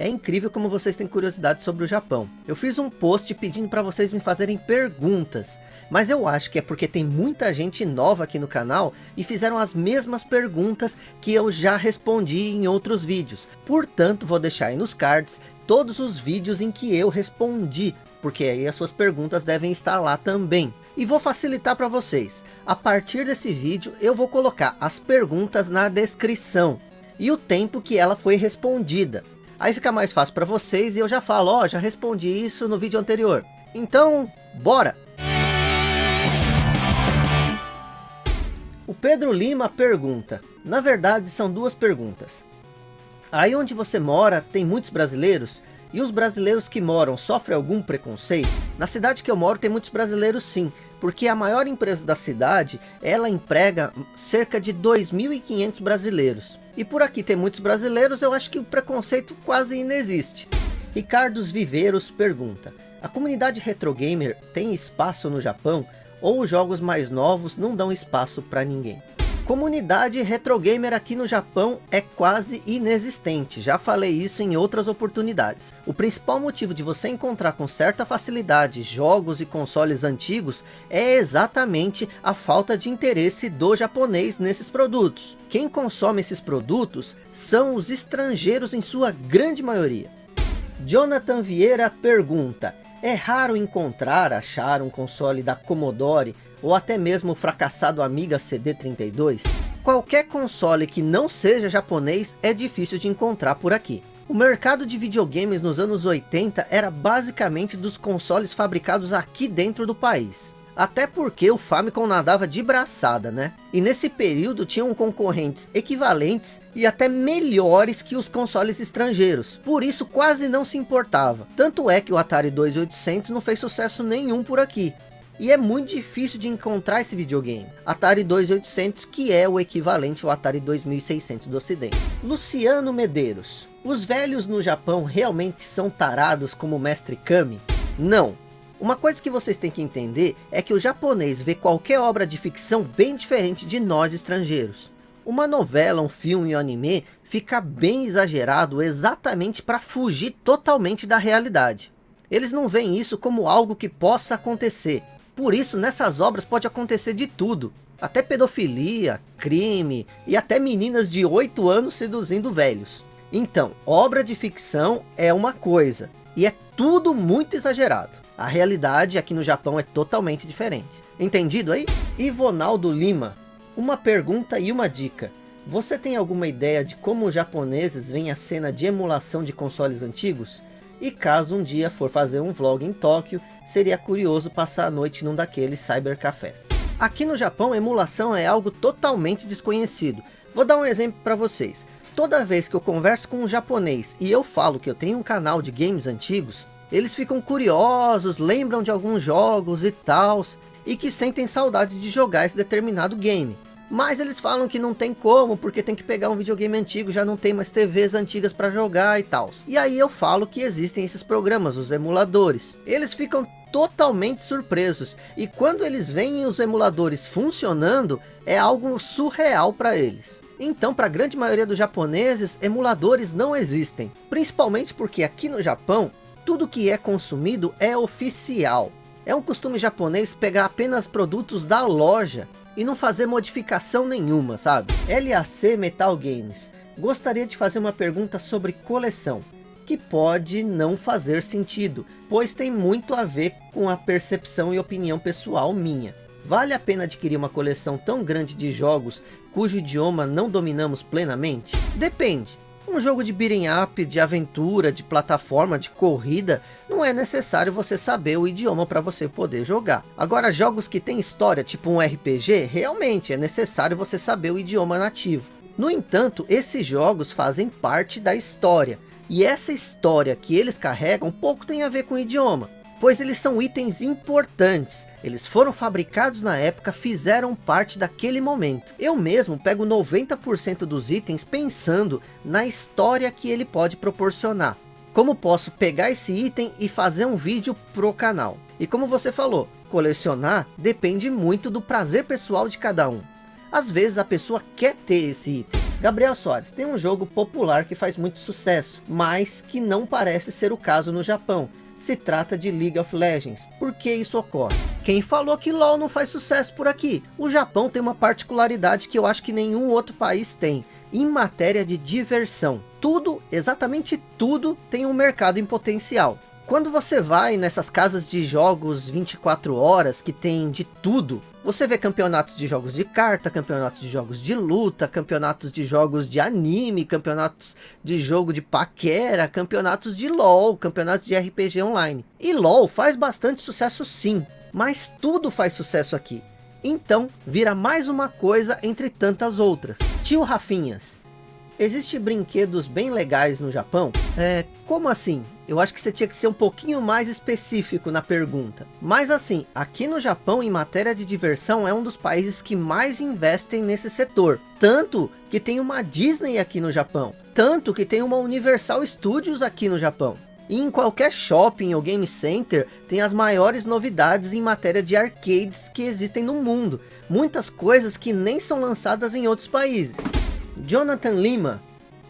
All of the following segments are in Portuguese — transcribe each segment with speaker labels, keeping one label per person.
Speaker 1: É incrível como vocês têm curiosidade sobre o Japão. Eu fiz um post pedindo para vocês me fazerem perguntas. Mas eu acho que é porque tem muita gente nova aqui no canal e fizeram as mesmas perguntas que eu já respondi em outros vídeos. Portanto, vou deixar aí nos cards todos os vídeos em que eu respondi, porque aí as suas perguntas devem estar lá também. E vou facilitar para vocês. A partir desse vídeo eu vou colocar as perguntas na descrição e o tempo que ela foi respondida. Aí fica mais fácil para vocês e eu já falo, ó, já respondi isso no vídeo anterior. Então, bora! O Pedro Lima pergunta, na verdade são duas perguntas. Aí onde você mora tem muitos brasileiros? E os brasileiros que moram sofrem algum preconceito? Na cidade que eu moro tem muitos brasileiros sim, porque a maior empresa da cidade, ela emprega cerca de 2.500 brasileiros. E por aqui tem muitos brasileiros, eu acho que o preconceito quase inexiste. Ricardo Viveiros pergunta, a comunidade retro gamer tem espaço no Japão ou os jogos mais novos não dão espaço para ninguém? Comunidade retro gamer aqui no Japão é quase inexistente, já falei isso em outras oportunidades. O principal motivo de você encontrar com certa facilidade jogos e consoles antigos é exatamente a falta de interesse do japonês nesses produtos. Quem consome esses produtos são os estrangeiros em sua grande maioria. Jonathan Vieira pergunta, é raro encontrar, achar um console da Commodore ou até mesmo o fracassado Amiga CD32? Qualquer console que não seja japonês é difícil de encontrar por aqui. O mercado de videogames nos anos 80 era basicamente dos consoles fabricados aqui dentro do país. Até porque o Famicom nadava de braçada, né? E nesse período tinham concorrentes equivalentes e até melhores que os consoles estrangeiros. Por isso quase não se importava. Tanto é que o Atari 2800 não fez sucesso nenhum por aqui. E é muito difícil de encontrar esse videogame. Atari 2800 que é o equivalente ao Atari 2600 do ocidente. Luciano Medeiros. Os velhos no Japão realmente são tarados como o Mestre Kami? Não. Uma coisa que vocês têm que entender é que o japonês vê qualquer obra de ficção bem diferente de nós estrangeiros. Uma novela, um filme, um anime fica bem exagerado exatamente para fugir totalmente da realidade. Eles não veem isso como algo que possa acontecer, por isso, nessas obras pode acontecer de tudo. Até pedofilia, crime e até meninas de 8 anos seduzindo velhos. Então, obra de ficção é uma coisa. E é tudo muito exagerado. A realidade aqui no Japão é totalmente diferente. Entendido aí? Ivonaldo Lima. Uma pergunta e uma dica. Você tem alguma ideia de como os japoneses veem a cena de emulação de consoles antigos? E caso um dia for fazer um vlog em Tóquio, seria curioso passar a noite num daqueles cybercafés. Aqui no Japão, emulação é algo totalmente desconhecido. Vou dar um exemplo para vocês. Toda vez que eu converso com um japonês e eu falo que eu tenho um canal de games antigos, eles ficam curiosos, lembram de alguns jogos e tals, e que sentem saudade de jogar esse determinado game. Mas eles falam que não tem como, porque tem que pegar um videogame antigo, já não tem mais TVs antigas para jogar e tal. E aí eu falo que existem esses programas, os emuladores. Eles ficam totalmente surpresos. E quando eles veem os emuladores funcionando, é algo surreal para eles. Então, para a grande maioria dos japoneses, emuladores não existem. Principalmente porque aqui no Japão, tudo que é consumido é oficial. É um costume japonês pegar apenas produtos da loja e não fazer modificação nenhuma, sabe? LAC Metal Games. Gostaria de fazer uma pergunta sobre coleção, que pode não fazer sentido, pois tem muito a ver com a percepção e opinião pessoal minha. Vale a pena adquirir uma coleção tão grande de jogos cujo idioma não dominamos plenamente? Depende. Um jogo de beating up, de aventura, de plataforma, de corrida, não é necessário você saber o idioma para você poder jogar. Agora, jogos que tem história, tipo um RPG, realmente é necessário você saber o idioma nativo. No entanto, esses jogos fazem parte da história. E essa história que eles carregam pouco tem a ver com o idioma pois eles são itens importantes. Eles foram fabricados na época, fizeram parte daquele momento. Eu mesmo pego 90% dos itens pensando na história que ele pode proporcionar. Como posso pegar esse item e fazer um vídeo pro canal. E como você falou, colecionar depende muito do prazer pessoal de cada um. Às vezes a pessoa quer ter esse item, Gabriel Soares, tem um jogo popular que faz muito sucesso, mas que não parece ser o caso no Japão. Se trata de League of Legends. Por que isso ocorre? Quem falou que LoL não faz sucesso por aqui? O Japão tem uma particularidade que eu acho que nenhum outro país tem. Em matéria de diversão. Tudo, exatamente tudo, tem um mercado em potencial. Quando você vai nessas casas de jogos 24 horas, que tem de tudo, você vê campeonatos de jogos de carta, campeonatos de jogos de luta, campeonatos de jogos de anime, campeonatos de jogo de paquera, campeonatos de LoL, campeonatos de RPG online. E LoL faz bastante sucesso sim, mas tudo faz sucesso aqui. Então, vira mais uma coisa entre tantas outras. Tio Rafinhas, Existem brinquedos bem legais no Japão? É, como assim? Eu acho que você tinha que ser um pouquinho mais específico na pergunta. Mas assim, aqui no Japão, em matéria de diversão, é um dos países que mais investem nesse setor. Tanto que tem uma Disney aqui no Japão. Tanto que tem uma Universal Studios aqui no Japão. E em qualquer shopping ou game center, tem as maiores novidades em matéria de arcades que existem no mundo. Muitas coisas que nem são lançadas em outros países. Jonathan Lima,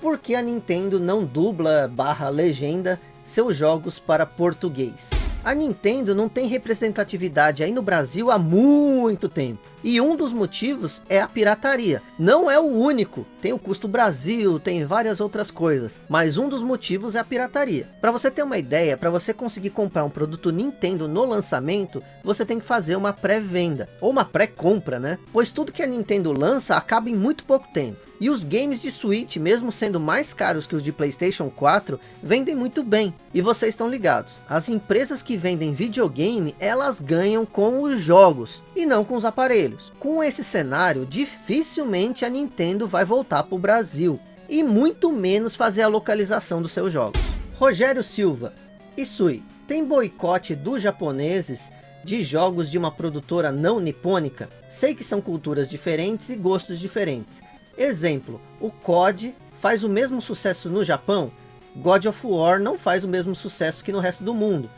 Speaker 1: por que a Nintendo não dubla barra legenda seus jogos para português? A Nintendo não tem representatividade aí no Brasil há muito tempo. E um dos motivos é a pirataria. Não é o único. Tem o custo Brasil, tem várias outras coisas. Mas um dos motivos é a pirataria. Para você ter uma ideia, para você conseguir comprar um produto Nintendo no lançamento, você tem que fazer uma pré-venda. Ou uma pré-compra, né? Pois tudo que a Nintendo lança acaba em muito pouco tempo. E os games de Switch, mesmo sendo mais caros que os de Playstation 4, vendem muito bem. E vocês estão ligados, as empresas que vendem videogame, elas ganham com os jogos, e não com os aparelhos. Com esse cenário, dificilmente a Nintendo vai voltar para o Brasil, e muito menos fazer a localização dos seus jogos. Rogério Silva, Isui, tem boicote dos japoneses de jogos de uma produtora não nipônica? Sei que são culturas diferentes e gostos diferentes, Exemplo, o COD faz o mesmo sucesso no Japão, God of War não faz o mesmo sucesso que no resto do mundo.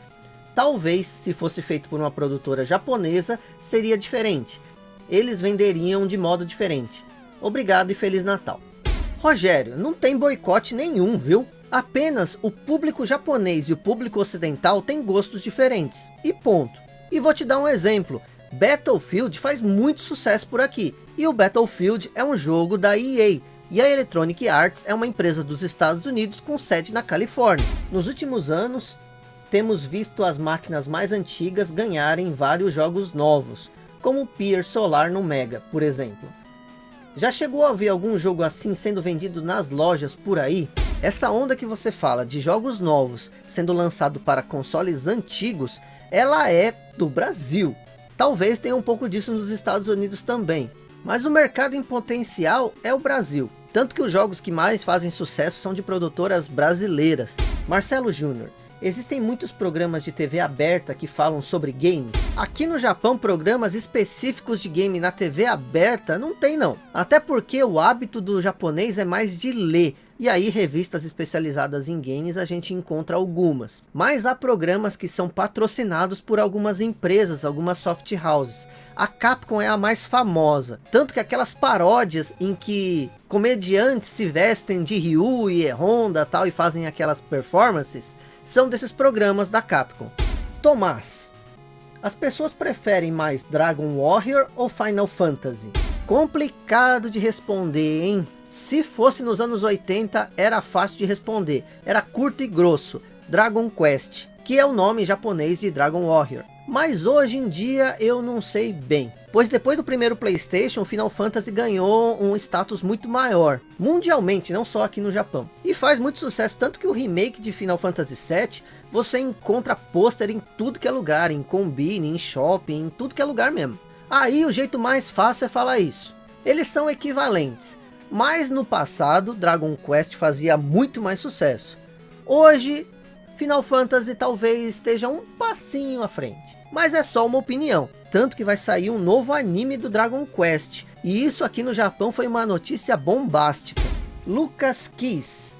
Speaker 1: Talvez, se fosse feito por uma produtora japonesa, seria diferente. Eles venderiam de modo diferente. Obrigado e Feliz Natal. Rogério, não tem boicote nenhum, viu? Apenas o público japonês e o público ocidental têm gostos diferentes. E ponto. E vou te dar um exemplo. Battlefield faz muito sucesso por aqui. E o Battlefield é um jogo da EA, e a Electronic Arts é uma empresa dos Estados Unidos com sede na Califórnia. Nos últimos anos, temos visto as máquinas mais antigas ganharem vários jogos novos, como o Pier Solar no Mega, por exemplo. Já chegou a ver algum jogo assim sendo vendido nas lojas por aí? Essa onda que você fala de jogos novos sendo lançado para consoles antigos, ela é do Brasil. Talvez tenha um pouco disso nos Estados Unidos também. Mas o mercado em potencial é o Brasil. Tanto que os jogos que mais fazem sucesso são de produtoras brasileiras. Marcelo Júnior. Existem muitos programas de TV aberta que falam sobre games. Aqui no Japão, programas específicos de game na TV aberta não tem não. Até porque o hábito do japonês é mais de ler. E aí revistas especializadas em games a gente encontra algumas. Mas há programas que são patrocinados por algumas empresas, algumas soft houses a Capcom é a mais famosa. Tanto que aquelas paródias em que comediantes se vestem de Ryu e Honda tal e fazem aquelas performances, são desses programas da Capcom. Tomás, as pessoas preferem mais Dragon Warrior ou Final Fantasy? Complicado de responder, hein? Se fosse nos anos 80, era fácil de responder. Era curto e grosso. Dragon Quest, que é o nome japonês de Dragon Warrior. Mas hoje em dia eu não sei bem. Pois depois do primeiro Playstation, Final Fantasy ganhou um status muito maior. Mundialmente, não só aqui no Japão. E faz muito sucesso, tanto que o remake de Final Fantasy VII, você encontra pôster em tudo que é lugar. Em combine, em shopping, em tudo que é lugar mesmo. Aí o jeito mais fácil é falar isso. Eles são equivalentes. Mas no passado, Dragon Quest fazia muito mais sucesso. Hoje, Final Fantasy talvez esteja um passinho à frente mas é só uma opinião. Tanto que vai sair um novo anime do Dragon Quest. E isso aqui no Japão foi uma notícia bombástica. Lucas Kiss.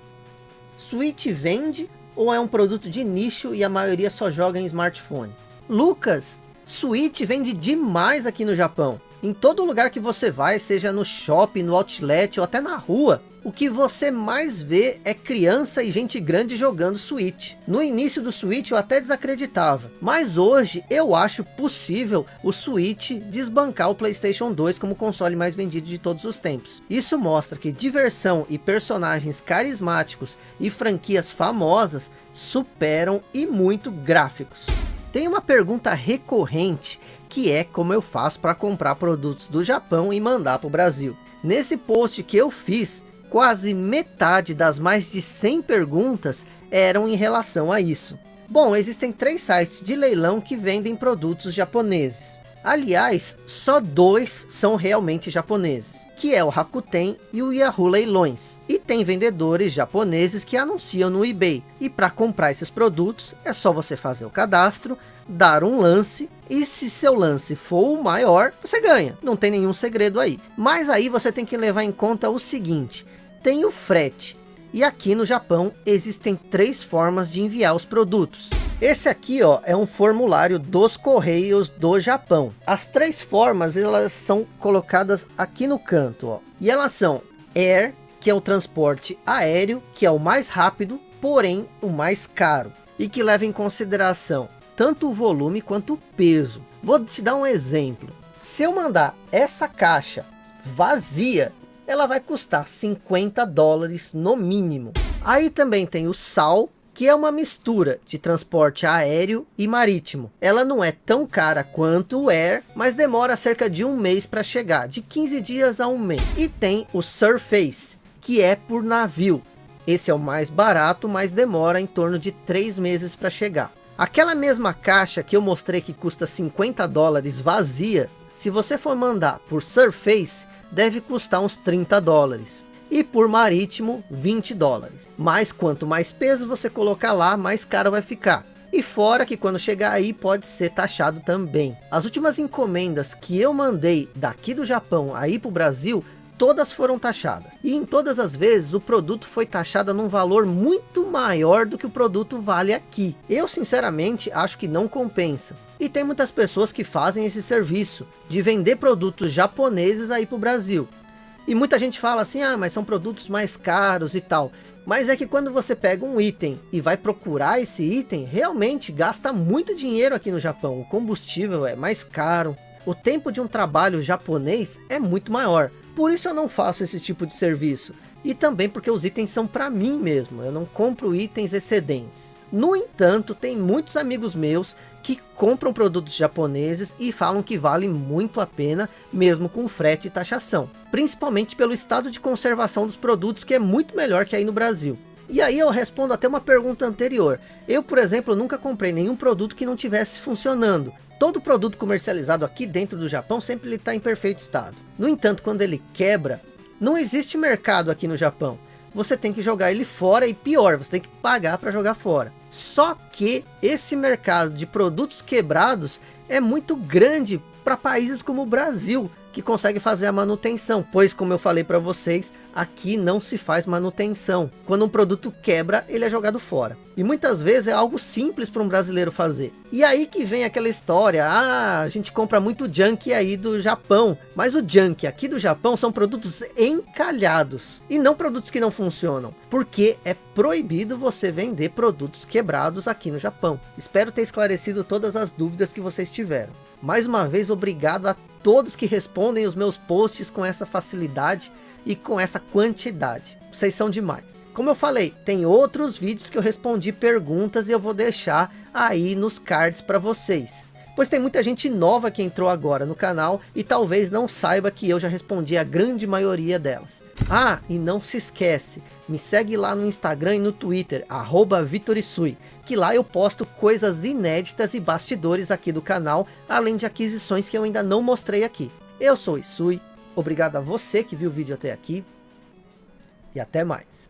Speaker 1: Switch vende ou é um produto de nicho e a maioria só joga em smartphone? Lucas, Switch vende demais aqui no Japão. Em todo lugar que você vai, seja no shopping, no outlet ou até na rua, o que você mais vê é criança e gente grande jogando Switch. No início do Switch eu até desacreditava, mas hoje eu acho possível o Switch desbancar o Playstation 2 como console mais vendido de todos os tempos. Isso mostra que diversão e personagens carismáticos e franquias famosas superam e muito gráficos. Tem uma pergunta recorrente que é como eu faço para comprar produtos do Japão e mandar para o Brasil. Nesse post que eu fiz, quase metade das mais de 100 perguntas eram em relação a isso. Bom, existem três sites de leilão que vendem produtos japoneses. Aliás, só dois são realmente japoneses, que é o Rakuten e o Yahoo Leilões. E tem vendedores japoneses que anunciam no eBay. E para comprar esses produtos, é só você fazer o cadastro, dar um lance e se seu lance for o maior, você ganha. Não tem nenhum segredo aí. Mas aí você tem que levar em conta o seguinte, tem o frete. E aqui no Japão existem três formas de enviar os produtos. Esse aqui ó, é um formulário dos Correios do Japão. As três formas elas são colocadas aqui no canto. Ó. E elas são Air, que é o transporte aéreo, que é o mais rápido, porém o mais caro. E que leva em consideração tanto o volume quanto o peso. Vou te dar um exemplo. Se eu mandar essa caixa vazia, ela vai custar 50 dólares no mínimo. Aí também tem o sal, que é uma mistura de transporte aéreo e marítimo. Ela não é tão cara quanto o air, mas demora cerca de um mês para chegar, de 15 dias a um mês. E tem o surface, que é por navio. Esse é o mais barato, mas demora em torno de três meses para chegar. Aquela mesma caixa que eu mostrei que custa 50 dólares vazia, se você for mandar por Surface, deve custar uns 30 dólares. E por marítimo, 20 dólares. Mas quanto mais peso você colocar lá, mais caro vai ficar. E fora que quando chegar aí pode ser taxado também. As últimas encomendas que eu mandei daqui do Japão aí para o Brasil, todas foram taxadas. E em todas as vezes o produto foi taxado num valor muito maior do que o produto vale aqui. Eu sinceramente acho que não compensa. E tem muitas pessoas que fazem esse serviço de vender produtos japoneses aí para o Brasil. E muita gente fala assim, ah, mas são produtos mais caros e tal. Mas é que quando você pega um item e vai procurar esse item, realmente gasta muito dinheiro aqui no Japão. O combustível é mais caro. O tempo de um trabalho japonês é muito maior. Por isso eu não faço esse tipo de serviço. E também porque os itens são para mim mesmo. Eu não compro itens excedentes. No entanto, tem muitos amigos meus que compram produtos japoneses e falam que vale muito a pena, mesmo com frete e taxação. Principalmente pelo estado de conservação dos produtos, que é muito melhor que aí no Brasil. E aí eu respondo até uma pergunta anterior. Eu, por exemplo, nunca comprei nenhum produto que não tivesse funcionando. Todo produto comercializado aqui dentro do Japão sempre está em perfeito estado. No entanto, quando ele quebra, não existe mercado aqui no Japão você tem que jogar ele fora e pior, você tem que pagar para jogar fora. Só que esse mercado de produtos quebrados é muito grande para países como o Brasil, que consegue fazer a manutenção, pois como eu falei para vocês, aqui não se faz manutenção. Quando um produto quebra, ele é jogado fora. E muitas vezes é algo simples para um brasileiro fazer. E aí que vem aquela história, ah, a gente compra muito junk aí do Japão, mas o junk aqui do Japão são produtos encalhados, e não produtos que não funcionam, porque é proibido você vender produtos quebrados aqui no Japão. Espero ter esclarecido todas as dúvidas que vocês tiveram. Mais uma vez, obrigado a todos que respondem os meus posts com essa facilidade e com essa quantidade. Vocês são demais. Como eu falei, tem outros vídeos que eu respondi perguntas e eu vou deixar aí nos cards para vocês. Pois tem muita gente nova que entrou agora no canal e talvez não saiba que eu já respondi a grande maioria delas. Ah, e não se esquece, me segue lá no Instagram e no Twitter, arroba Vitorisui, que lá eu posto coisas inéditas e bastidores aqui do canal, além de aquisições que eu ainda não mostrei aqui. Eu sou Isui, obrigado a você que viu o vídeo até aqui, e até mais.